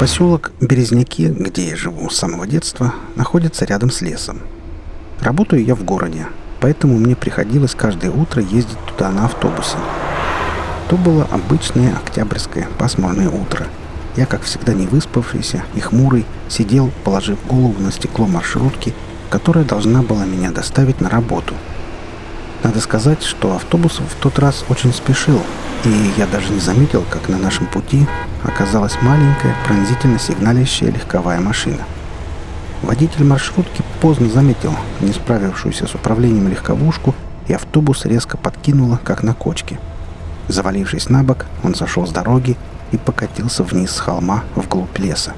Поселок Березняки, где я живу с самого детства, находится рядом с лесом. Работаю я в городе, поэтому мне приходилось каждое утро ездить туда на автобусе. То было обычное октябрьское пасмурное утро. Я, как всегда не выспавшийся и хмурый, сидел, положив голову на стекло маршрутки, которая должна была меня доставить на работу. Надо сказать, что автобус в тот раз очень спешил, и я даже не заметил, как на нашем пути оказалась маленькая, пронзительно сигналящая легковая машина. Водитель маршрутки поздно заметил не справившуюся с управлением легковушку, и автобус резко подкинуло, как на кочке. Завалившись на бок, он сошел с дороги и покатился вниз с холма вглубь леса.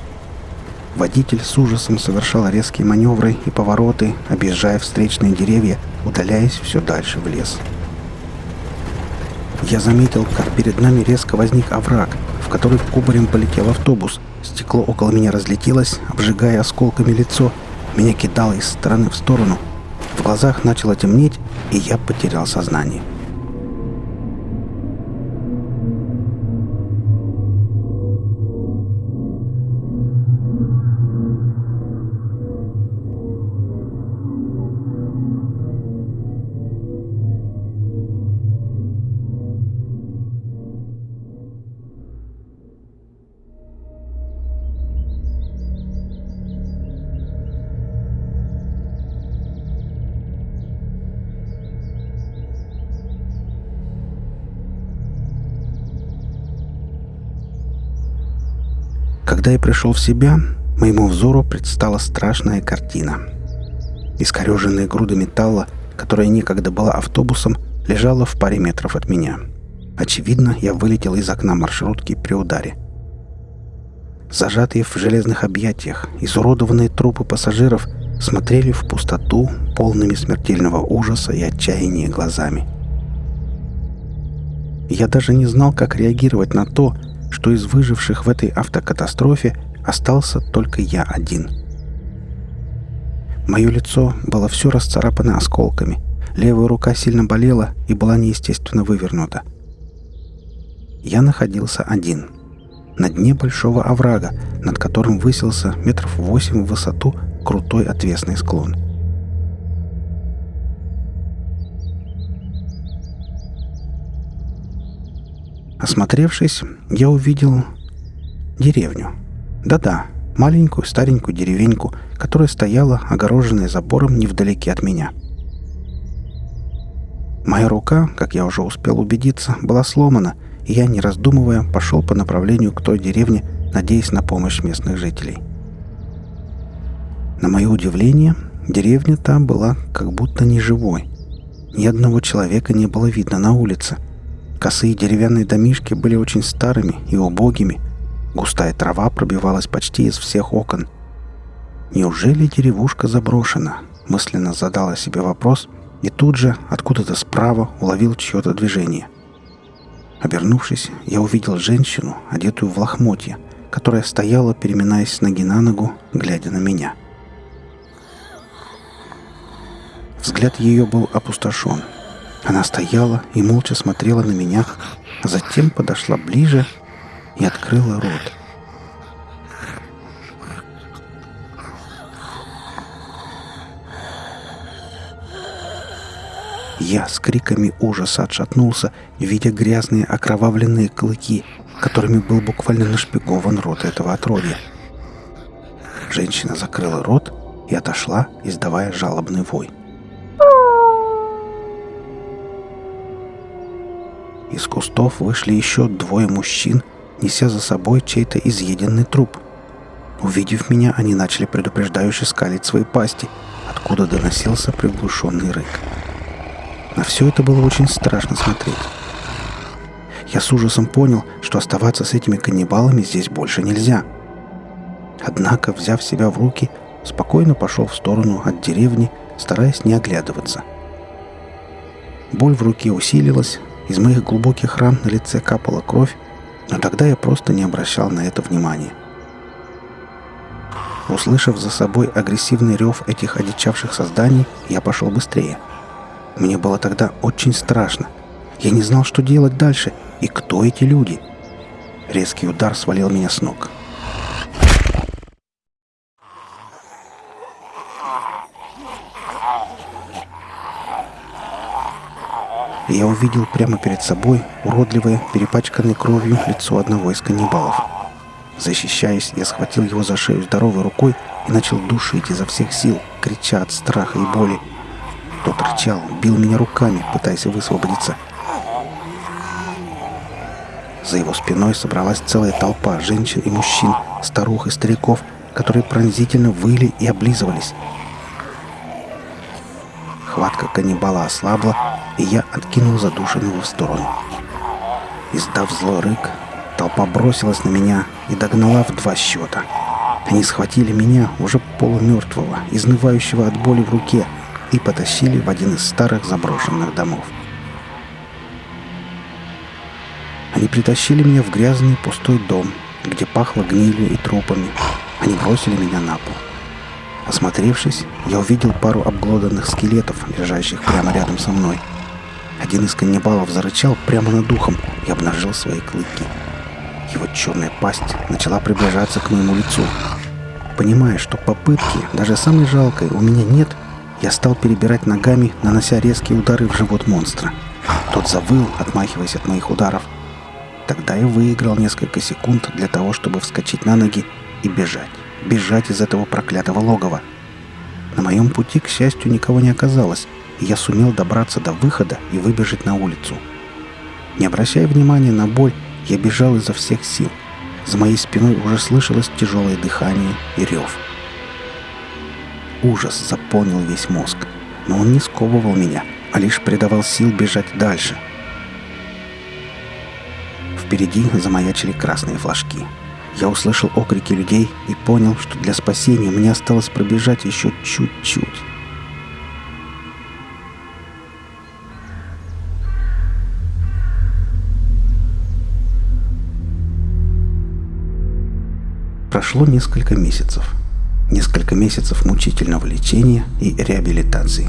Водитель с ужасом совершал резкие маневры и повороты, объезжая встречные деревья, удаляясь все дальше в лес. Я заметил, как перед нами резко возник овраг, в который кубарем полетел автобус. Стекло около меня разлетелось, обжигая осколками лицо. Меня кидало из стороны в сторону. В глазах начало темнеть, и я потерял сознание. Когда я пришел в себя, моему взору предстала страшная картина. Искореженная груда металла, которая некогда была автобусом, лежала в паре метров от меня. Очевидно, я вылетел из окна маршрутки при ударе. Зажатые в железных объятиях, изуродованные трупы пассажиров смотрели в пустоту полными смертельного ужаса и отчаяния глазами. Я даже не знал, как реагировать на то, что из выживших в этой автокатастрофе остался только я один. Мое лицо было все расцарапано осколками. Левая рука сильно болела и была неестественно вывернута. Я находился один. На дне большого оврага, над которым высился метров восемь в высоту крутой отвесный склон. Осмотревшись, я увидел деревню. Да-да, маленькую старенькую деревеньку, которая стояла, огороженная забором невдалеке от меня. Моя рука, как я уже успел убедиться, была сломана, и я, не раздумывая, пошел по направлению к той деревне, надеясь на помощь местных жителей. На мое удивление, деревня там была как будто неживой. Ни одного человека не было видно на улице – Косые деревянные домишки были очень старыми и убогими. Густая трава пробивалась почти из всех окон. Неужели деревушка заброшена? Мысленно задала себе вопрос и тут же откуда-то справа уловил чье-то движение. Обернувшись, я увидел женщину, одетую в лохмотья, которая стояла, переминаясь с ноги на ногу, глядя на меня. Взгляд ее был опустошен — она стояла и молча смотрела на меня, а затем подошла ближе и открыла рот. Я с криками ужаса отшатнулся, видя грязные окровавленные клыки, которыми был буквально нашпигован рот этого отродья. Женщина закрыла рот и отошла, издавая жалобный вой. Из кустов вышли еще двое мужчин, неся за собой чей-то изъеденный труп. Увидев меня, они начали предупреждающе скалить свои пасти, откуда доносился приглушенный рык. На все это было очень страшно смотреть. Я с ужасом понял, что оставаться с этими каннибалами здесь больше нельзя. Однако, взяв себя в руки, спокойно пошел в сторону от деревни, стараясь не оглядываться. Боль в руке усилилась, из моих глубоких ран на лице капала кровь, но тогда я просто не обращал на это внимания. Услышав за собой агрессивный рев этих одичавших созданий, я пошел быстрее. Мне было тогда очень страшно. Я не знал, что делать дальше и кто эти люди. Резкий удар свалил меня с ног. И я увидел прямо перед собой уродливое, перепачканное кровью лицо одного из каннибалов. Защищаясь, я схватил его за шею здоровой рукой и начал душить изо всех сил, крича от страха и боли. Тот рычал, бил меня руками, пытаясь высвободиться. За его спиной собралась целая толпа женщин и мужчин, старух и стариков, которые пронзительно выли и облизывались. Каннибала ослабла, и я откинул задушенного в сторону. Издав злой рык, толпа бросилась на меня и догнала в два счета. Они схватили меня, уже полумертвого, изнывающего от боли в руке, и потащили в один из старых заброшенных домов. Они притащили меня в грязный пустой дом, где пахло гнилью и трупами. Они бросили меня на пол. Осмотревшись, я увидел пару обглоданных скелетов, лежащих прямо рядом со мной. Один из каннибалов зарычал прямо над духом и обнажил свои клыки. Его черная пасть начала приближаться к моему лицу. Понимая, что попытки, даже самой жалкой, у меня нет, я стал перебирать ногами, нанося резкие удары в живот монстра. Тот завыл, отмахиваясь от моих ударов. Тогда я выиграл несколько секунд для того, чтобы вскочить на ноги и бежать бежать из этого проклятого логова. На моем пути, к счастью, никого не оказалось, и я сумел добраться до выхода и выбежать на улицу. Не обращая внимания на боль, я бежал изо всех сил. За моей спиной уже слышалось тяжелое дыхание и рев. Ужас заполнил весь мозг, но он не сковывал меня, а лишь придавал сил бежать дальше. Впереди замаячили красные флажки — я услышал окрики людей и понял, что для спасения мне осталось пробежать еще чуть-чуть. Прошло несколько месяцев. Несколько месяцев мучительного лечения и реабилитации.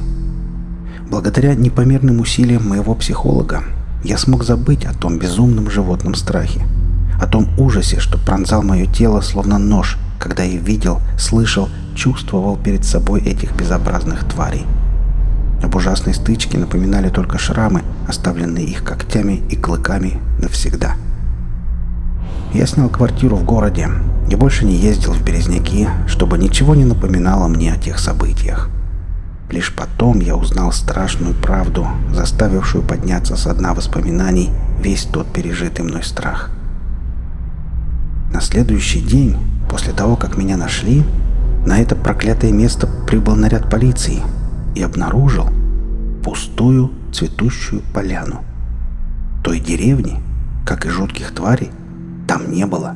Благодаря непомерным усилиям моего психолога я смог забыть о том безумном животном страхе – о том ужасе, что пронзал мое тело словно нож, когда я видел, слышал, чувствовал перед собой этих безобразных тварей. Об ужасной стычке напоминали только шрамы, оставленные их когтями и клыками навсегда. Я снял квартиру в городе и больше не ездил в Березняки, чтобы ничего не напоминало мне о тех событиях. Лишь потом я узнал страшную правду, заставившую подняться со дна воспоминаний весь тот пережитый мной страх – следующий день, после того, как меня нашли, на это проклятое место прибыл наряд полиции и обнаружил пустую цветущую поляну. Той деревни, как и жутких тварей, там не было.